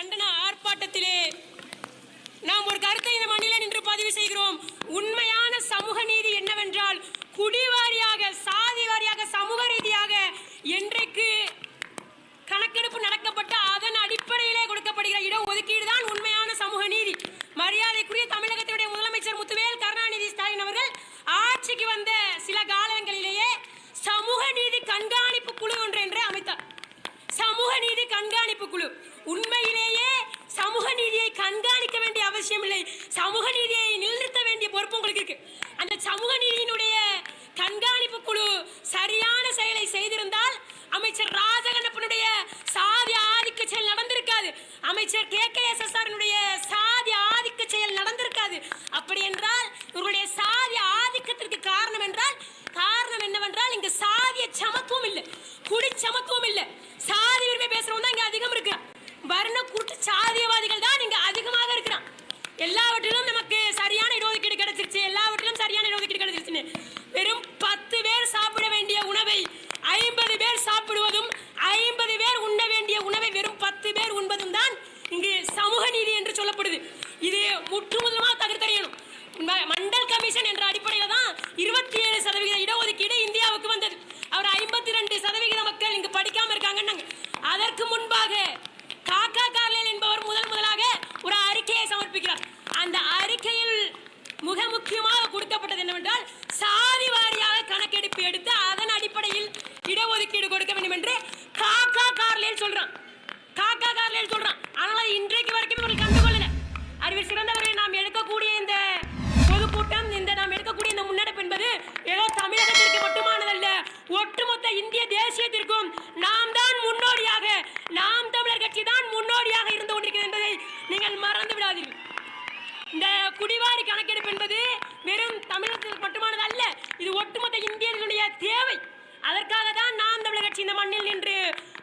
கண்டன ஆர்ப்பாட்டத்திலே நாம் ஒரு கருத்தை இந்த மண்ணில நின்று பதிவு செய்கிறோம். உண்மையான சமூக நீதி என்னவென்றால் குடிவாரியாக சாதி வாரியாக சமூக ரீதியாக என்றைக்கு கணக்கெடுப்பு நடக்கப்பட்ட அதன் அடிப்படையிலே கொடுக்கப்படுகிற இட ஒதுக்கீடு தான் உண்மையான சமூக நீதி. மரியாதைக்குரிய தமிழகத்தினுடைய முதலமைச்சர் முத்துவேல் கருணாநிதி ஸ்டாலின் அவர்கள் ஆட்சிக்கு வந்த சில காலங்களிலேயே சமூக நீதி கண்காணிப்பு குழு ஒன்று என்று அமைத்தார். சமூக நீதி கண்காணிப்பு குழு. உண்மையிலேயே சமூக நீதியை கண்காணிக்க வேண்டிய அவசியம் இல்லை சமூக நீதியை நிலைநிறுத்த வேண்டிய பொறுப்பு உங்களுக்கு இருக்கு. அந்த சமூக நீதியினுடைய கண்காணிப்பு குழு சரியான செயலை செய்திருந்தால் அமைச்சர் ராஜகண்ணப்பனுடைய சாதி ஆதிக்க செயல் நடந்திருக்காது. அமைச்சர் கே கே எஸ் எஸ் சாதி ஆதிக்க செயல் நடந்திருக்காது. அப்படி என்றால் இவருடைய சாதி ஆதிக்கத்திற்கு காரணம் என்றால் காரணம் என்னவென்றால் இங்கு சாதிய சமத்துவம் இல்லை. குடி சமத்துவம் இல்லை. சாதி உரிமை பேசுறவங்க தான் இங்க அதிகம் இருக்கு வர்ண கூட்டு சாதியவாதிகள் தான் இங்க அதிகமாக இருக்கிறான். எல்லாவற்றிலும் நமக்கு சரியான இடஒதுக்கீடு கிடைச்சிருச்சு. எல்லாவற்றிலும் சரியான இடஒதுக்கீடு கிடைச்சிருச்சுன்னு. வெறும் பத்து பேர் சாப்பிட வேண்டிய உணவை ஐம்பது பேர் சாப்பிடுவதும் ஐம்பது பேர் உண்ண வேண்டிய உணவை வெறும் பத்து பேர் உண்பதும் தான் இங்கு சமூக நீதி என்று சொல்லப்படுது. இது முற்றுமுதலமாக தகர்த்தறியணும் மண்டல் கமிஷன் என்ற அடிப்படையில் தான் இருபத்தி ஏழு சதவீத இடஒதுக்கீடு இந்தியாவுக்கு வந்தது. அவர் ஐம்பத்தி ரெண்டு சதவிகித மக்கள் இங்கு படிக்காம இருக்காங்கன்னாங்க. அதற்கு முன்பாக காக்கா கார்லேல் என்பவர் முதல் முதலாக ஒரு அறிக்கையை சமர்ப்பிக்கிறார். அந்த அறிக்கையில் மிக முக்கியமாக கொடுக்கப்பட்டது என்னவென்றால் சாதி வாரியாக கணக்கெடுப்பு எடுத்து அதன் அடிப்படையில் இடஒதுக்கீடு கொடுக்க வேண்டும் என்று காக்கா கார்லேல் சொல்றான். காக்கா கார்லேல் சொல்றான். ஆனால் இன்றைக்கு வரைக்கும் இவர்கள் கண்டுகொள்ளல. அறிவில் சிறந்தவர்களை நாம் எடுக்கக்கூடிய இந்த மறந்து இந்த குடிவாரி கணக்கெடுப்பு என்பது வெறும் தமிழகத்துக்கு மட்டுமானது அல்ல இது ஒட்டுமொத்த இந்தியர்களுடைய தேவை. அதற்காக தான் நாம் தமிழக கட்சி இந்த மண்ணில் நின்று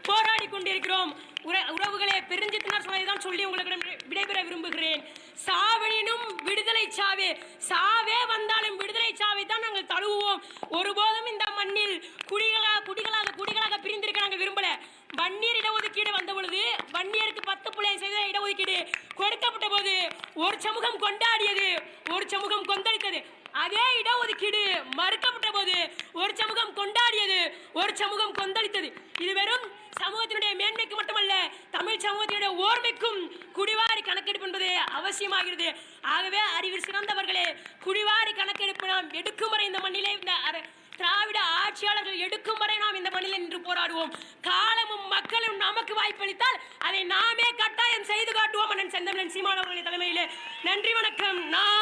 போராடி கொண்டிருக்கிறோம். உறவுகளை உறவுகளே பெருஞ்சித்தினார் சொன்னதை சொல்லி உங்களுக்கு விடைபெற விரும்புகிறேன். சாவனினும் விடுதலை சாவே சாவே வந்தாலும் விடுதலை சாவை தான் நாங்கள் தழுவுவோம். ஒருபோதும் இந்த மண்ணில் குடிகளாக குடிகளாக குடிகளாக பிரிந்திருக்க நாங்கள் விரும்பல. வன்னியர் இடஒதுக்கீடு வந்த பொழுது வன்னியருக்கு பத்து புள்ளி செய்த இடஒதுக்கீடு கொடுக்கப்பட்ட போது ஒரு சமூகம் கொண்டாடியது ஒரு சமூகம் கொந்தளித்தது. அதே இடஒதுக்கீடு மறுக்கப்பட்ட போது ஒரு சமூகம் கொண்டாடியது ஒரு சமூகம் கொந்தளித்தது. இது வெறும் சமூகத்தினுடைய மேன்மைக்கு மட்டுமல்ல தமிழ் சமூகத்தினுடைய ஓர்மைக்கும் குடிவாரி கணக்கெடுப்பு என்பது அவசியமாகிறது. ஆகவே அறிவில் சிறந்தவர்களே குடிவாரி கணக்கெடுப்பு நாம் எடுக்கும் வரை இந்த மண்ணிலே இந்த திராவிட ஆட்சியாளர்கள் எடுக்கும் வரை நாம் இந்த மண்ணில் நின்று போராடுவோம். காலமும் மக்களும் நமக்கு வாய்ப்பளித்தால் அதை நாமே கட்டாயம் செய்து காட்டுவோம் அண்ணன் செந்தமிழன் சீமான் அவர்களின் தலைமையிலே. நன்றி வணக்கம். நான்